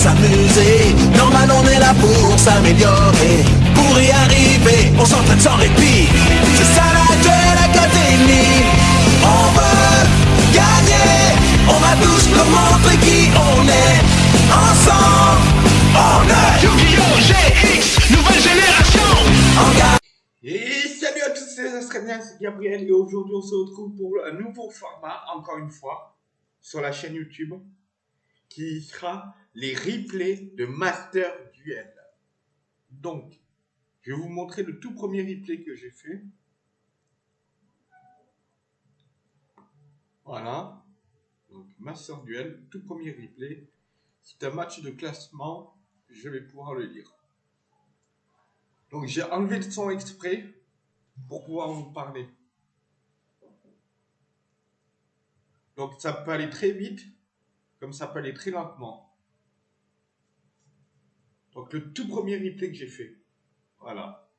s'amuser. Normal, on est là pour s'améliorer. Pour y arriver, on s'entraîne sans répit. C'est ça la Duel Academy. On veut gagner. On va tous nous montrer qui on est. Ensemble, on est Yu-Gi-Oh! GX, nouvelle génération en gagne. Et salut à tous, c'est Astrania, c'est Gabriel et aujourd'hui on se retrouve pour un nouveau format, encore une fois, sur la chaîne YouTube, qui sera les replays de Master Duel. Donc, je vais vous montrer le tout premier replay que j'ai fait. Voilà. Donc, Master Duel, tout premier replay. C'est un match de classement, je vais pouvoir le lire. Donc j'ai enlevé le son exprès pour pouvoir vous parler. Donc ça peut aller très vite, comme ça peut aller très lentement. Donc le tout premier replay que j'ai fait. Voilà.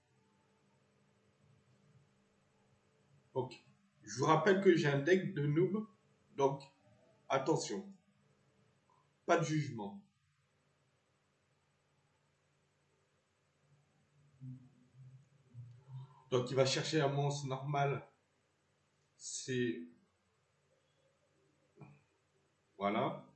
Donc je vous rappelle que j'ai un deck de noob. Donc attention. Pas de jugement. Donc il va chercher un monstre normal. C'est... Voilà.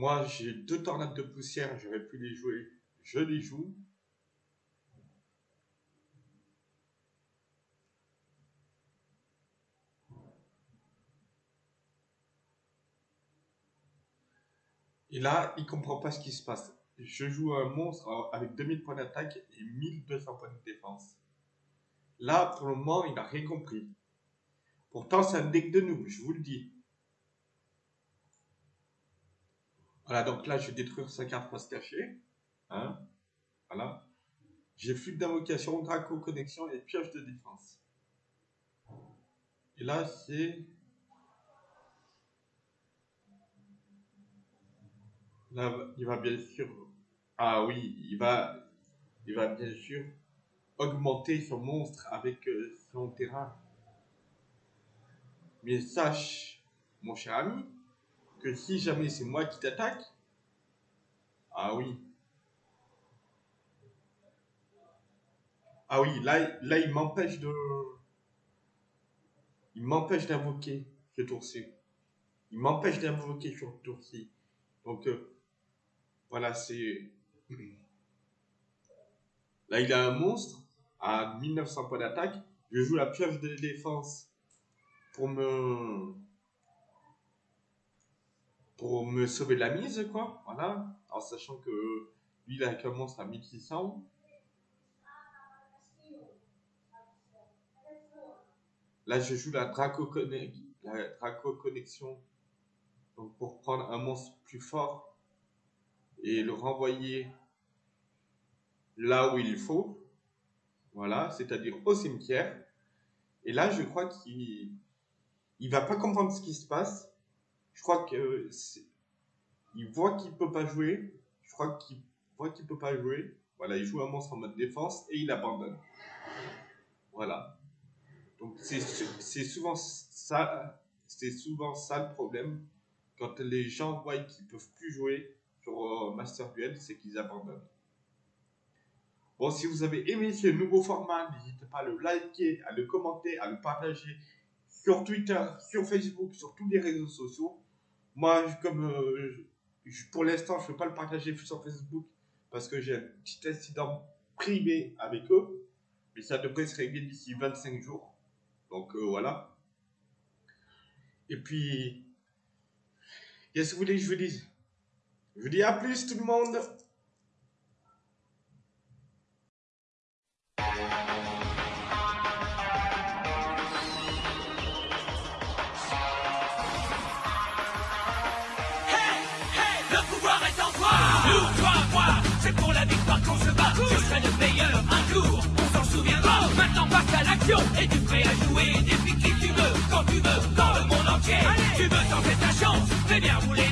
Moi j'ai deux tornades de poussière, j'aurais pu les jouer. Je les joue. Et là, il comprend pas ce qui se passe je joue un monstre avec 2000 points d'attaque et 1200 points de défense. Là, pour le moment, il n'a rien compris. Pourtant, c'est un deck de noob, je vous le dis. Voilà, donc là, je vais détruire sa carte pour se cacher. Voilà. J'ai flux d'invocation, Draco connexion et pioche de défense. Et là, c'est... Là, il va bien sûr ah oui, il va, il va bien sûr augmenter son monstre avec euh, son terrain. Mais sache, mon cher ami, que si jamais c'est moi qui t'attaque, ah oui. Ah oui, là, là il m'empêche de... Il m'empêche d'invoquer ce tour-ci. Il m'empêche d'invoquer ce tour-ci. Donc, euh, voilà, c'est... Là, il a un monstre à 1900 points d'attaque. Je joue la pioche de défense pour me pour me sauver de la mise, quoi. Voilà. En sachant que lui, il monstre à 1600. Là, je joue la Draco, Draco Connexion. Pour prendre un monstre plus fort et le renvoyer là où il faut, voilà, c'est-à-dire au cimetière. Et là, je crois qu'il il va pas comprendre ce qui se passe. Je crois que il voit qu'il peut pas jouer. Je crois qu'il voit qu'il peut pas jouer. Voilà, il joue un monstre en mode défense et il abandonne. Voilà. Donc c'est souvent ça, c'est souvent ça le problème quand les gens voient qu'ils peuvent plus jouer sur euh, Master Duel, c'est qu'ils abandonnent. Bon, si vous avez aimé ce nouveau format, n'hésitez pas à le liker, à le commenter, à le partager sur Twitter, sur Facebook, sur tous les réseaux sociaux. Moi, comme euh, pour l'instant, je ne peux pas le partager sur Facebook parce que j'ai un petit incident privé avec eux. Mais ça devrait se régler d'ici 25 jours. Donc euh, voilà. Et puis, qu'est-ce que vous voulez que je vous dise? Je vous dis à plus tout le monde moi, c'est pour la victoire qu'on se bat. Je serai le meilleur un jour, on s'en souviendra. Maintenant, passe à l'action et tu prêt à jouer. Depuis qui tu veux, quand tu veux, dans le monde entier. Tu veux tenter ta chance, fais bien rouler.